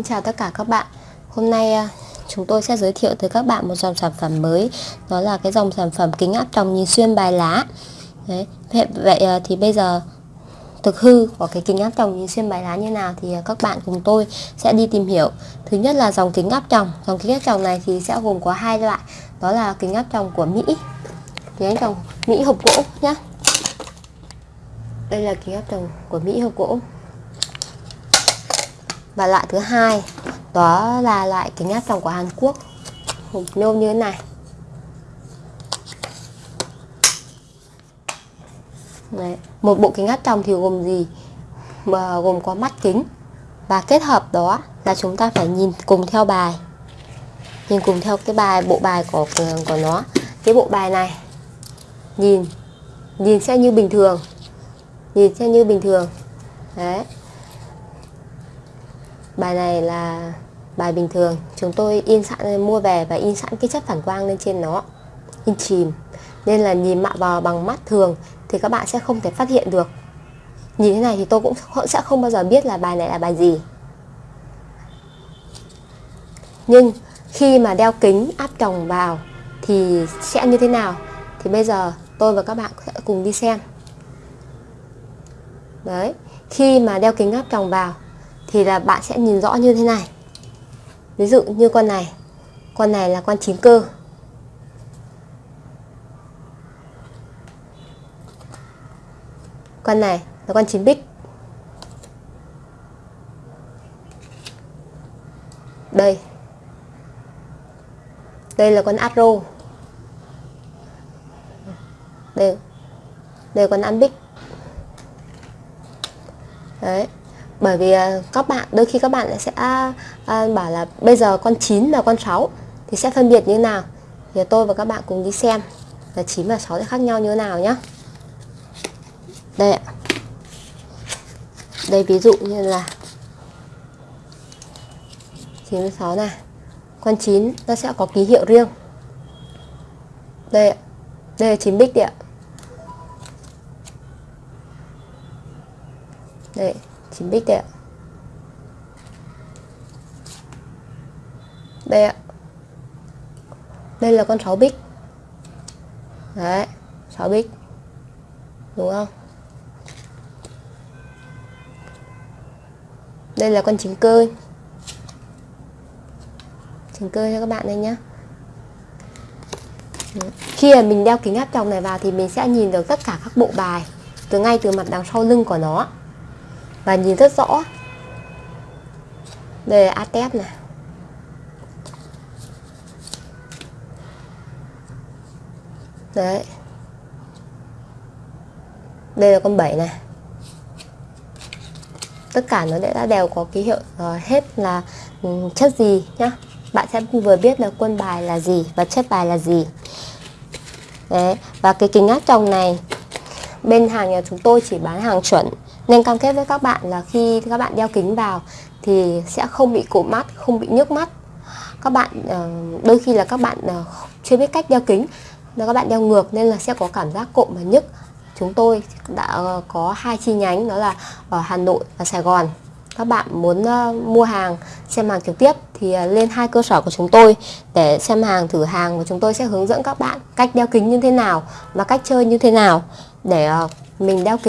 Xin chào tất cả các bạn. Hôm nay à, chúng tôi sẽ giới thiệu tới các bạn một dòng sản phẩm mới. Đó là cái dòng sản phẩm kính áp tròng nhìn xuyên bài lá. Đấy. Vậy à, thì bây giờ thực hư của cái kính áp tròng nhìn xuyên bài lá như nào thì à, các bạn cùng tôi sẽ đi tìm hiểu. Thứ nhất là dòng kính áp tròng. Dòng kính áp tròng này thì sẽ gồm có hai loại. Đó là kính áp tròng của Mỹ, Kính áp tròng Mỹ hộp gỗ nhé Đây là kính áp tròng của Mỹ hộp gỗ và loại thứ hai, đó là loại kính áp tròng của Hàn Quốc. Hộp nhôm như thế này. Đấy. một bộ kính áp tròng thì gồm gì? Mà gồm có mắt kính. Và kết hợp đó là chúng ta phải nhìn cùng theo bài. Nhìn cùng theo cái bài, bộ bài của của nó. Cái bộ bài này, nhìn nhìn sẽ như bình thường. Nhìn sẽ như bình thường. Đấy bài này là bài bình thường. Chúng tôi in sẵn, mua về và in sẵn cái chất phản quang lên trên nó. In chìm. Nên là nhìn mạ vào bằng mắt thường thì các bạn sẽ không thể phát hiện được. Nhìn thế này thì tôi cũng sẽ không bao giờ biết là bài này là bài gì. Nhưng khi mà đeo kính áp tròng vào thì sẽ như thế nào? Thì bây giờ tôi và các bạn sẽ cùng đi xem. Đấy. Khi mà đeo kính áp tròng vào thì là bạn sẽ nhìn rõ như thế này. Ví dụ như con này. Con này là con chín cơ. Con này là con chín bích. Đây. Đây là con atro. Đây. Đây là con ăn bích đấy bởi vì à, các bạn, đôi khi các bạn sẽ à, bảo là bây giờ con 9 và con 6 thì sẽ phân biệt như thế nào? Thì tôi và các bạn cùng đi xem là 9 và 6 sẽ khác nhau như thế nào nhé đây ạ. Đây, ví dụ như là 96 này. Con 9 nó sẽ có ký hiệu riêng. Đây ạ. Đây là 9 bích đấy ạ. Đây. 9 bích đây ạ. Đây ạ. Đây là con 6 bích. Đấy 6 bích. Đúng không? Đây là con trứng cơ trứng cơ cho các bạn đây nhé khi mà mình đeo kính áp tròng này vào thì mình sẽ nhìn được tất cả các bộ bài từ ngay từ mặt đằng sau lưng của nó và nhìn rất rõ. Đây là atep này. Đấy. Đây là con 7 này. Tất cả nó đã đều có ký hiệu rồi. Hết là ừ, chất gì nhá? Bạn sẽ vừa biết là quân bài là gì và chất bài là gì. Đấy. Và cái kính áp tròng này, bên hàng nhà chúng tôi chỉ bán hàng chuẩn nên cam kết với các bạn là khi các bạn đeo kính vào thì sẽ không bị cụm mắt, không bị nhức mắt. Các bạn ờ, đôi khi là các bạn ờ, chưa biết cách đeo kính, là các bạn đeo ngược nên là sẽ có cảm giác cộm và nhức. Chúng tôi đã ờ, có hai chi nhánh đó là ở Hà Nội và Sài Gòn. Các bạn muốn mua hàng, xem hàng trực tiếp thì lên hai cơ sở của chúng tôi để xem hàng, thử hàng và chúng tôi sẽ hướng dẫn các bạn cách đeo kính như thế nào và cách chơi như thế nào để mình đeo kính